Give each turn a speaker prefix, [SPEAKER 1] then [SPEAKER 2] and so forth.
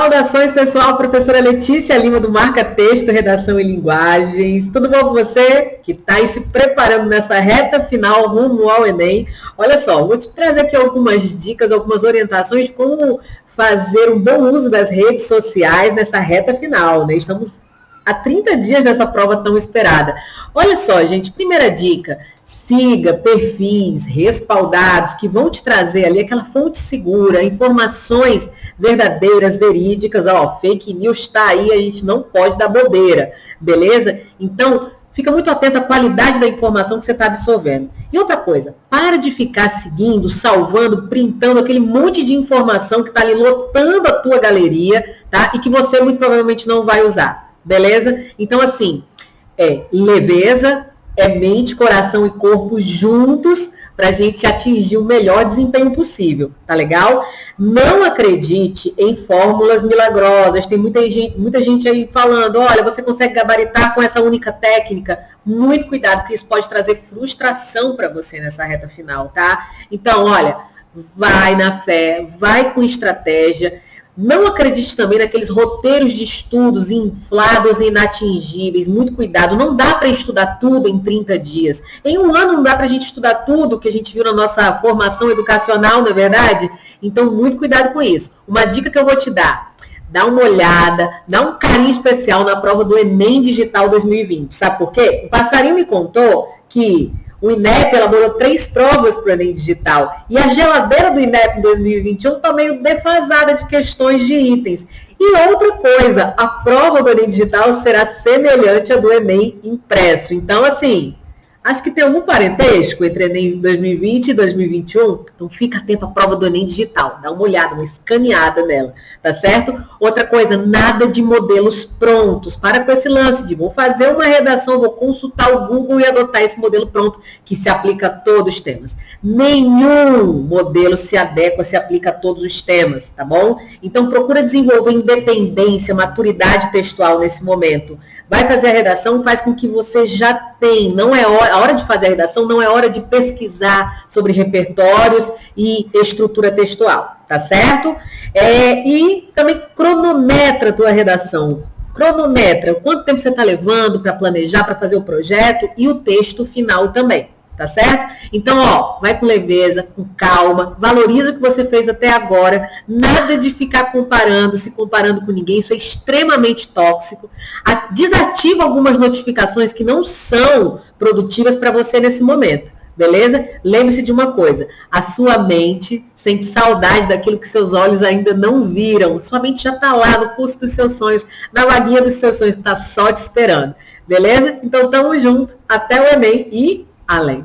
[SPEAKER 1] Saudações, pessoal. Professora Letícia Lima do Marca Texto, Redação e Linguagens. Tudo bom com você? Que está aí se preparando nessa reta final rumo ao Enem. Olha só, vou te trazer aqui algumas dicas, algumas orientações de como fazer um bom uso das redes sociais nessa reta final. Né? Estamos há 30 dias dessa prova tão esperada. Olha só, gente, primeira dica, Siga perfis respaldados que vão te trazer ali aquela fonte segura, informações verdadeiras, verídicas. Ó, fake news está aí, a gente não pode dar bobeira, beleza? Então, fica muito atento à qualidade da informação que você está absorvendo. E outra coisa, para de ficar seguindo, salvando, printando aquele monte de informação que está ali lotando a tua galeria, tá? E que você muito provavelmente não vai usar, beleza? Então, assim, é leveza, é mente, coração e corpo juntos para a gente atingir o melhor desempenho possível, tá legal? Não acredite em fórmulas milagrosas. Tem muita gente, muita gente aí falando, olha, você consegue gabaritar com essa única técnica. Muito cuidado, porque isso pode trazer frustração para você nessa reta final, tá? Então, olha, vai na fé, vai com estratégia não acredite também naqueles roteiros de estudos inflados e inatingíveis. Muito cuidado. Não dá para estudar tudo em 30 dias. Em um ano não dá para a gente estudar tudo que a gente viu na nossa formação educacional, não é verdade? Então, muito cuidado com isso. Uma dica que eu vou te dar. Dá uma olhada, dá um carinho especial na prova do Enem Digital 2020. Sabe por quê? O passarinho me contou que o INEP elaborou três provas para o Enem Digital. E a geladeira do INEP em 2021 está meio defasada de questões de itens. E outra coisa, a prova do Enem Digital será semelhante à do Enem impresso. Então, assim, Acho que tem algum parentesco entre Enem 2020 e 2021. Então fica atento à prova do Enem digital. Dá uma olhada, uma escaneada nela, tá certo? Outra coisa, nada de modelos prontos. Para com esse lance de vou fazer uma redação, vou consultar o Google e adotar esse modelo pronto que se aplica a todos os temas. Nenhum modelo se adequa, se aplica a todos os temas, tá bom? Então procura desenvolver independência, maturidade textual nesse momento. Vai fazer a redação, faz com que você já tem, não é hora a hora de fazer a redação não é hora de pesquisar sobre repertórios e estrutura textual, tá certo? É, e também cronometra a tua redação. Cronometra quanto tempo você está levando para planejar, para fazer o projeto e o texto final também tá certo? Então, ó, vai com leveza, com calma, valoriza o que você fez até agora, nada de ficar comparando, se comparando com ninguém, isso é extremamente tóxico. Desativa algumas notificações que não são produtivas para você nesse momento. Beleza? Lembre-se de uma coisa: a sua mente sente saudade daquilo que seus olhos ainda não viram. Sua mente já está lá no curso dos seus sonhos, na vaguinha dos seus sonhos, está só te esperando. Beleza? Então, tamo junto. Até o Enem e além.